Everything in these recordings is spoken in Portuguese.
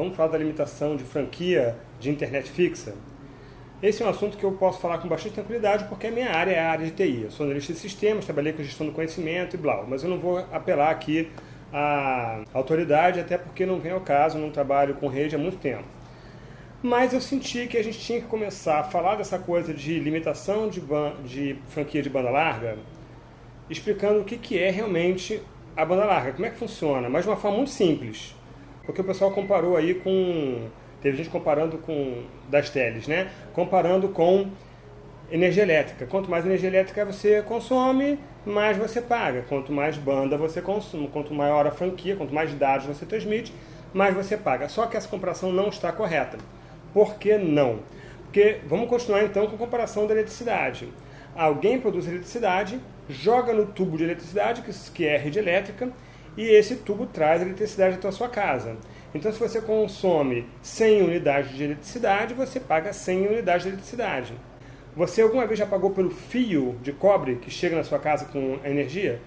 Vamos falar da limitação de franquia de internet fixa? Esse é um assunto que eu posso falar com bastante tranquilidade porque a minha área é a área de TI. Eu sou analista de sistemas, trabalhei com gestão do conhecimento e blá, mas eu não vou apelar aqui à autoridade, até porque não vem ao caso, não trabalho com rede há muito tempo. Mas eu senti que a gente tinha que começar a falar dessa coisa de limitação de, de franquia de banda larga, explicando o que, que é realmente a banda larga, como é que funciona, mas de uma forma muito simples. Porque o pessoal comparou aí com Teve gente comparando com das teles, né? Comparando com energia elétrica. Quanto mais energia elétrica você consome, mais você paga. Quanto mais banda você consome, quanto maior a franquia, quanto mais dados você transmite, mais você paga. Só que essa comparação não está correta. Por que não? Porque vamos continuar então com a comparação da eletricidade. Alguém produz eletricidade, joga no tubo de eletricidade, que é rede elétrica, e esse tubo traz eletricidade até a sua casa. Então, se você consome 100 unidades de eletricidade, você paga 100 unidades de eletricidade. Você alguma vez já pagou pelo fio de cobre que chega na sua casa com a energia?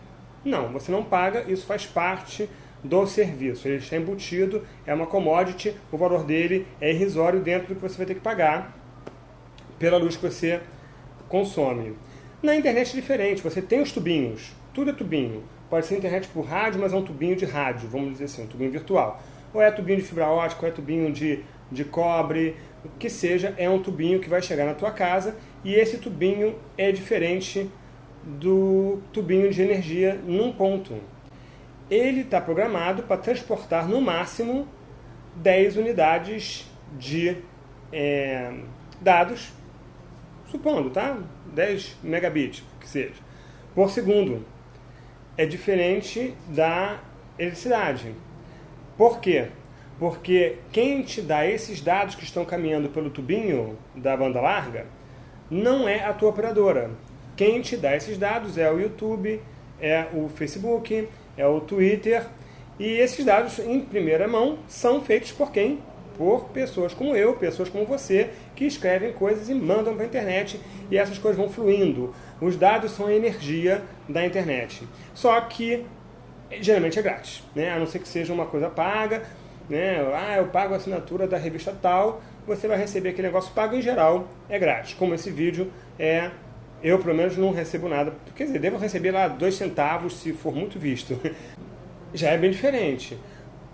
Não, você não paga, isso faz parte do serviço. Ele está embutido, é uma commodity, o valor dele é irrisório dentro do que você vai ter que pagar pela luz que você consome. Na internet é diferente, você tem os tubinhos, tudo é tubinho. Pode ser internet por rádio, mas é um tubinho de rádio, vamos dizer assim, um tubinho virtual ou é tubinho de fibra ótica, ou é tubinho de, de cobre, o que seja, é um tubinho que vai chegar na tua casa e esse tubinho é diferente do tubinho de energia num ponto. Ele está programado para transportar no máximo 10 unidades de é, dados, supondo, tá? 10 megabits, que seja, por segundo. É diferente da eletricidade. Por quê? Porque quem te dá esses dados que estão caminhando pelo tubinho da banda larga não é a tua operadora. Quem te dá esses dados é o YouTube, é o Facebook, é o Twitter. E esses dados, em primeira mão, são feitos por quem? Por pessoas como eu, pessoas como você, que escrevem coisas e mandam para a internet e essas coisas vão fluindo. Os dados são a energia da internet. Só que geralmente é grátis, né? a não ser que seja uma coisa paga, né? ah, eu pago a assinatura da revista tal, você vai receber aquele negócio pago em geral, é grátis, como esse vídeo é, eu pelo menos não recebo nada, quer dizer, devo receber lá dois centavos se for muito visto, já é bem diferente.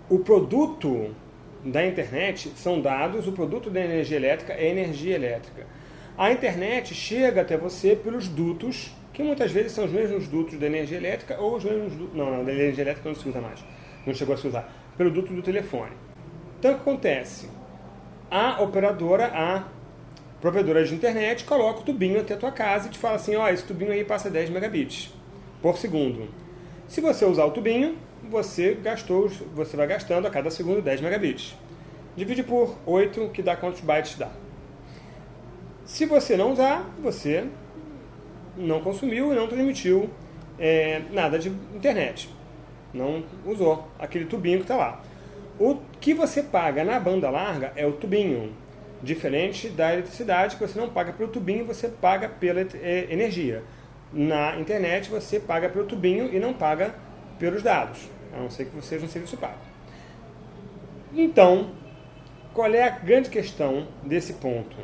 O produto da internet são dados, o produto da energia elétrica é energia elétrica. A internet chega até você pelos dutos que muitas vezes são os mesmos dutos da energia elétrica ou os mesmos dutos, não, não, da energia elétrica não se usa mais, não chegou a se usar, pelo duto do telefone. Então o que acontece? A operadora, a provedora de internet, coloca o tubinho até a tua casa e te fala assim, ó, oh, esse tubinho aí passa 10 megabits por segundo. Se você usar o tubinho, você gastou, você vai gastando a cada segundo 10 megabits. Divide por 8, que dá quantos bytes dá. Se você não usar, você não consumiu e não transmitiu é, nada de internet. Não usou aquele tubinho que está lá. O que você paga na banda larga é o tubinho. Diferente da eletricidade, que você não paga pelo tubinho, você paga pela é, energia. Na internet você paga pelo tubinho e não paga pelos dados, a não ser que você seja um serviço pago. Então, qual é a grande questão desse ponto?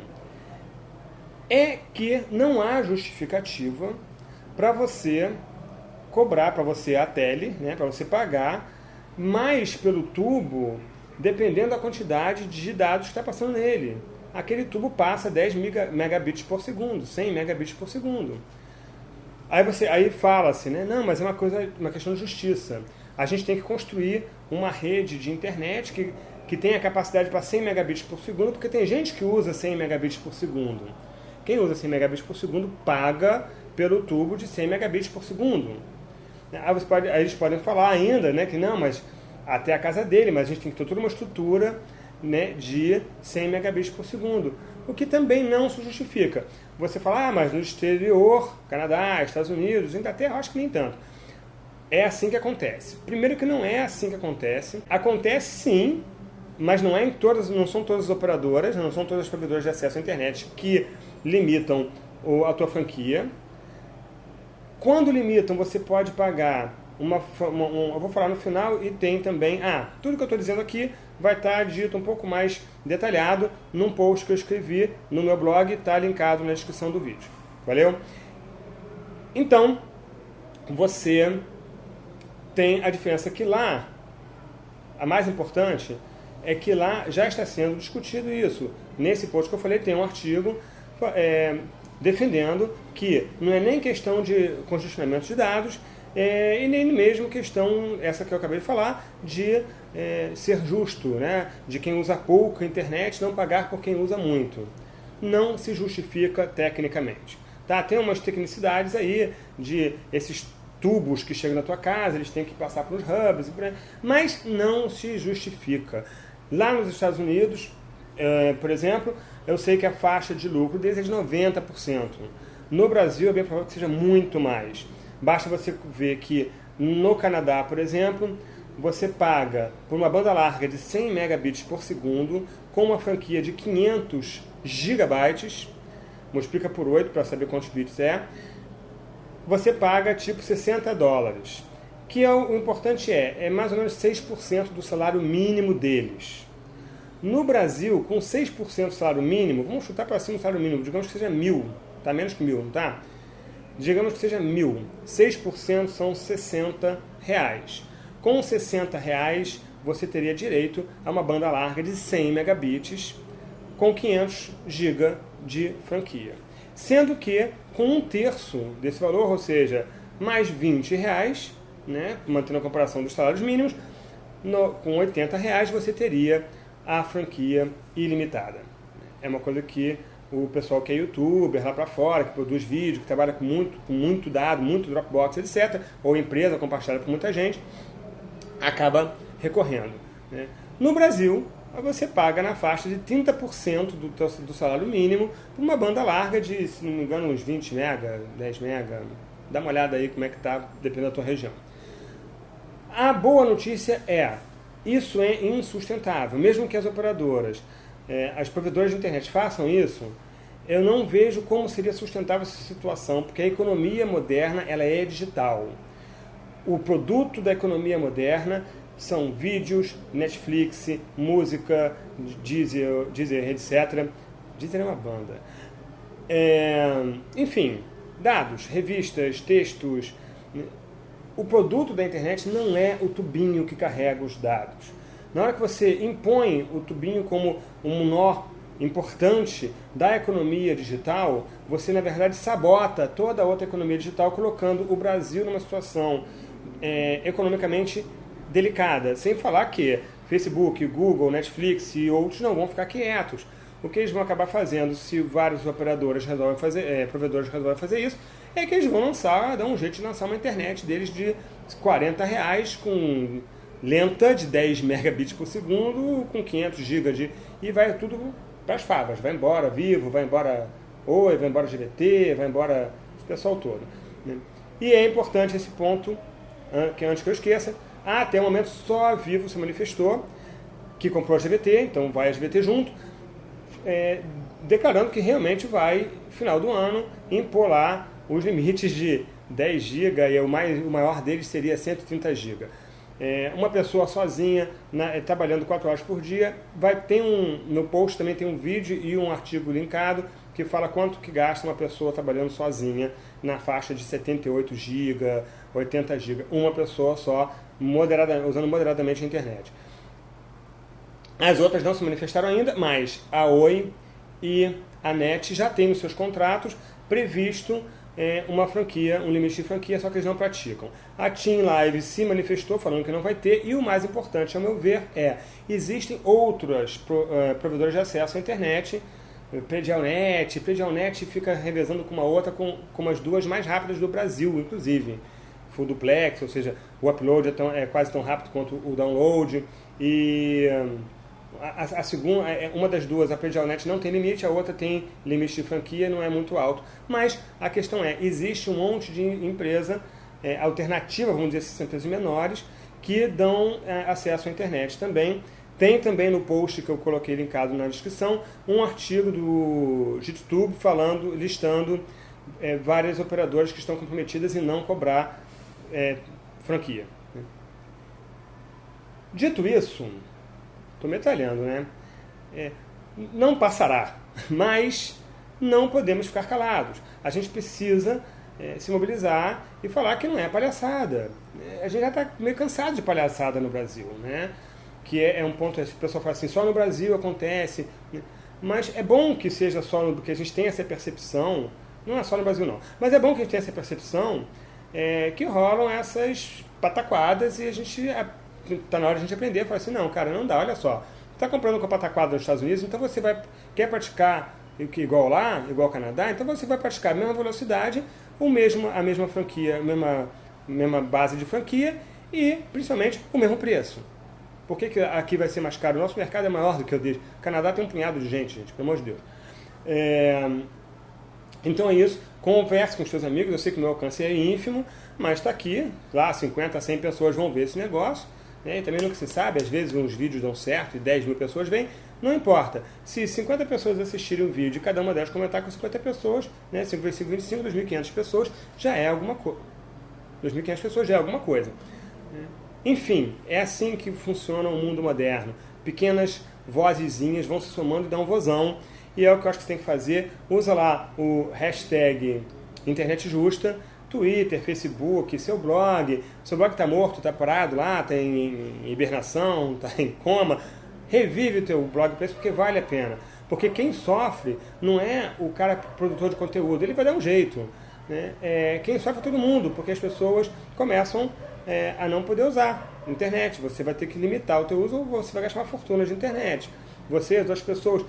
é que não há justificativa para você cobrar, para você a tele, né, para você pagar mais pelo tubo, dependendo da quantidade de dados que está passando nele. Aquele tubo passa 10 megabits por segundo, 100 megabits por segundo. Aí você aí fala-se, né? Não, mas é uma coisa, uma questão de justiça. A gente tem que construir uma rede de internet que, que tenha capacidade para 100 megabits por segundo, porque tem gente que usa 100 megabits por segundo. Quem usa 100 megabits por segundo paga pelo tubo de 100 megabits por segundo. Aí, você pode, aí eles podem falar ainda né, que não, mas até a casa dele, mas a gente tem que ter toda uma estrutura né, de 100 megabits por segundo. O que também não se justifica. Você fala, ah, mas no exterior, Canadá, Estados Unidos, Inglaterra, acho que nem tanto. É assim que acontece. Primeiro que não é assim que acontece. Acontece sim, mas não é em todas, não são todas as operadoras, não são todas as provedoras de acesso à internet que limitam a tua franquia. Quando limitam, você pode pagar uma, uma um, eu vou falar no final e tem também, ah, tudo que eu estou dizendo aqui vai estar dito um pouco mais detalhado num post que eu escrevi no meu blog, está linkado na descrição do vídeo. Valeu? Então, você tem a diferença que lá, a mais importante, é que lá já está sendo discutido isso. Nesse post que eu falei, tem um artigo é, defendendo que não é nem questão de congestionamento de dados, é, e nem mesmo questão, essa que eu acabei de falar, de é, ser justo, né? de quem usa pouco internet não pagar por quem usa muito. Não se justifica tecnicamente. Tá? Tem umas tecnicidades aí de esses tubos que chegam na tua casa, eles têm que passar pelos hubs, mas não se justifica. Lá nos Estados Unidos, é, por exemplo, eu sei que a faixa de lucro deles é de 90%. No Brasil é bem provável que seja muito mais. Basta você ver que no Canadá, por exemplo, você paga por uma banda larga de 100 megabits por segundo com uma franquia de 500 gigabytes, multiplica por 8 para saber quantos bits é, você paga tipo 60 dólares. Que é o, o importante é, é mais ou menos 6% do salário mínimo deles. No Brasil, com 6% do salário mínimo, vamos chutar para cima o salário mínimo, digamos que seja mil, tá menos que mil, não tá? Digamos que seja mil. 6% são 60 reais. Com 60 reais, você teria direito a uma banda larga de 100 megabits com 500 GB de franquia. Sendo que, com um terço desse valor, ou seja, mais 20 reais, né, mantendo a comparação dos salários mínimos, no, com 80 reais você teria a franquia ilimitada. É uma coisa que o pessoal que é youtuber lá para fora, que produz vídeo, que trabalha com muito, com muito dado, muito Dropbox, etc., ou empresa compartilhada por muita gente, acaba recorrendo. Né? No Brasil, você paga na faixa de 30% do, teu, do salário mínimo por uma banda larga de, se não me engano, uns 20 mega, 10 mega. Dá uma olhada aí como é que está, dependendo da tua região. A boa notícia é, isso é insustentável. Mesmo que as operadoras, é, as provedoras de internet façam isso, eu não vejo como seria sustentável essa situação, porque a economia moderna ela é digital. O produto da economia moderna são vídeos, Netflix, música, Deezer, Deezer etc. Deezer é uma banda. É, enfim, dados, revistas, textos, o produto da internet não é o tubinho que carrega os dados. Na hora que você impõe o tubinho como um nó importante da economia digital, você na verdade sabota toda a outra economia digital, colocando o Brasil numa situação é, economicamente delicada. Sem falar que Facebook, Google, Netflix e outros não vão ficar quietos. O que eles vão acabar fazendo, se vários operadores resolvem fazer, é, provedores resolvem fazer isso, é que eles vão lançar, dar um jeito de lançar uma internet deles de 40 reais com lenta de 10 megabits por segundo, com 500 GB de... e vai tudo para as favas. Vai embora Vivo, vai embora Oi, vai embora GVT, vai embora o pessoal todo. Né? E é importante esse ponto, que antes que eu esqueça, ah, até o momento só a Vivo se manifestou, que comprou a GVT, então vai a GVT junto, é, declarando que realmente vai, final do ano, impor lá os limites de 10 GB e o, mais, o maior deles seria 130 GB. É, uma pessoa sozinha, na, é, trabalhando 4 horas por dia, vai ter um, no post também tem um vídeo e um artigo linkado que fala quanto que gasta uma pessoa trabalhando sozinha na faixa de 78 GB, 80 GB, uma pessoa só, usando moderadamente a internet. As outras não se manifestaram ainda, mas a Oi e a NET já têm nos seus contratos previsto é, uma franquia, um limite de franquia, só que eles não praticam. A Team Live se manifestou falando que não vai ter, e o mais importante, ao meu ver, é existem outras pro, uh, provedores de acesso à internet, Predialnet, Predialnet fica revezando com uma outra, com, com as duas mais rápidas do Brasil, inclusive. Full duplex, ou seja, o upload é, tão, é quase tão rápido quanto o download, e... A, a, segunda, é, é, uma das duas, a Predialnet não tem limite, a outra tem limite de franquia, não é muito alto. Mas a questão é, existe um monte de empresa é, alternativa, vamos dizer assim, empresas menores, que dão é, acesso à internet também. Tem também no post que eu coloquei linkado na descrição, um artigo do YouTube falando, listando é, várias operadoras que estão comprometidas em não cobrar é, franquia. Dito isso, estou metralhando, né? É, não passará, mas não podemos ficar calados. A gente precisa é, se mobilizar e falar que não é palhaçada. É, a gente já está meio cansado de palhaçada no Brasil, né? Que é, é um ponto, o pessoal fala assim, só no Brasil acontece. Né? Mas é bom que seja só no, porque a gente tem essa percepção, não é só no Brasil não, mas é bom que a gente tenha essa percepção é, que rolam essas pataquadas e a gente está na hora de a gente aprender a falar assim, não, cara, não dá, olha só, está comprando com pataquada nos Estados Unidos, então você vai quer praticar igual lá, igual ao Canadá, então você vai praticar a mesma velocidade, o mesmo, a mesma franquia, a mesma, mesma base de franquia e, principalmente, o mesmo preço. Por que, que aqui vai ser mais caro? O nosso mercado é maior do que o deles. O Canadá tem um punhado de gente, gente, pelo amor de Deus. É... Então é isso. Converse com seus amigos. Eu sei que o meu alcance é ínfimo, mas está aqui. Lá, 50, 100 pessoas vão ver esse negócio. Né? E também nunca se sabe, às vezes uns vídeos dão certo e 10 mil pessoas vêm. Não importa. Se 50 pessoas assistirem o vídeo e cada uma delas comentar com 50 pessoas, né? 5 vezes 5, 25, 2.500 pessoas, já é alguma coisa. 2.500 pessoas já é alguma coisa. Enfim, é assim que funciona o mundo moderno. Pequenas vozezinhas vão se somando e dão um vozão. E é o que eu acho que você tem que fazer. Usa lá o hashtag internet justa, Twitter, Facebook, seu blog. Seu blog está morto, está parado lá, está em hibernação, está em coma revive o teu blog para isso porque vale a pena. Porque quem sofre não é o cara produtor de conteúdo, ele vai dar um jeito. Né? É, quem sofre é todo mundo, porque as pessoas começam é, a não poder usar internet. Você vai ter que limitar o teu uso ou você vai gastar uma fortuna de internet. Você, as outras pessoas,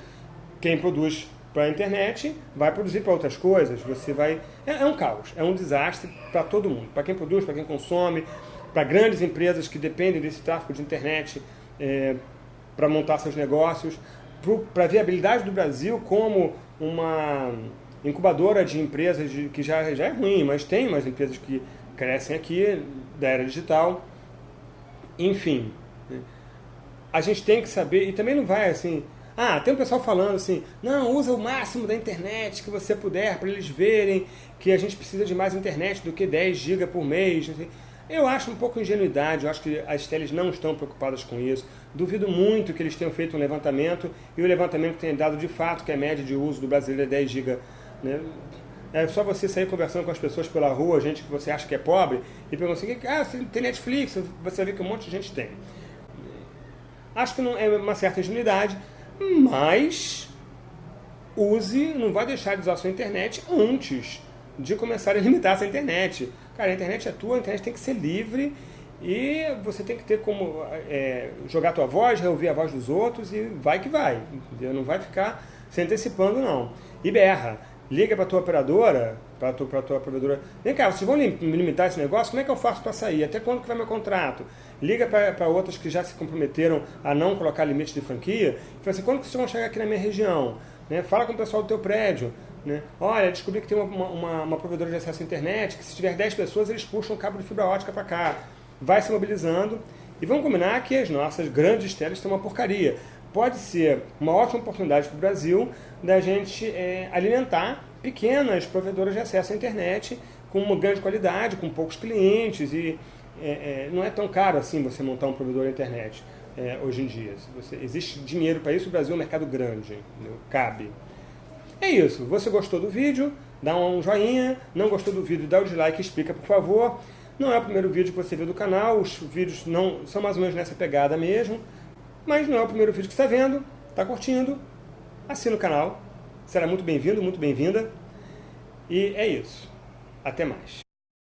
quem produz para a internet vai produzir para outras coisas. Você vai é, é um caos, é um desastre para todo mundo, para quem produz, para quem consome, para grandes empresas que dependem desse tráfego de internet. É, para montar seus negócios, para a viabilidade do Brasil como uma incubadora de empresas de, que já, já é ruim, mas tem umas empresas que crescem aqui da era digital. Enfim, né? a gente tem que saber, e também não vai assim, ah, tem um pessoal falando assim, não, usa o máximo da internet que você puder para eles verem que a gente precisa de mais internet do que 10 GB por mês. Eu acho um pouco ingenuidade, eu acho que as teles não estão preocupadas com isso. Duvido muito que eles tenham feito um levantamento e o levantamento tenha dado de fato que a média de uso do brasileiro é 10 GB. Né? É só você sair conversando com as pessoas pela rua, gente que você acha que é pobre, e perguntar assim, ah, tem Netflix, você vê que um monte de gente tem. Acho que não é uma certa ingenuidade, mas use, não vai deixar de usar a sua internet antes de começar a limitar essa internet. Cara, a internet é tua, a internet tem que ser livre e você tem que ter como é, jogar tua voz, reouvir a voz dos outros e vai que vai, entendeu? Não vai ficar se antecipando, não. E berra, liga para tua operadora, para tua, tua operadora, vem cá, vocês vão limitar esse negócio? Como é que eu faço para sair? Até quando que vai meu contrato? Liga para outras que já se comprometeram a não colocar limite de franquia e fala assim, quando vocês vão chegar aqui na minha região? Né? Fala com o pessoal do teu prédio. Né? Olha, descobri que tem uma, uma, uma, provedora de acesso à internet que se tiver 10 pessoas, eles puxam um cabo de fibra ótica para cá. Vai se mobilizando. E vamos combinar que as nossas grandes telas são uma porcaria. Pode ser uma ótima oportunidade para o Brasil da gente é, alimentar pequenas provedoras de acesso à internet com uma grande qualidade, com poucos clientes e é, é, não é tão caro assim você montar um provedor de internet é, hoje em dia. Você, existe dinheiro para isso, o Brasil é um mercado grande, cabe. É isso. Você gostou do vídeo? Dá um joinha. Não gostou do vídeo? Dá o dislike explica, por favor. Não é o primeiro vídeo que você vê do canal. Os vídeos não são mais ou menos nessa pegada mesmo. Mas não é o primeiro vídeo que você está vendo. Está curtindo? Assina o canal. Será muito bem-vindo, muito bem-vinda. E é isso. Até mais.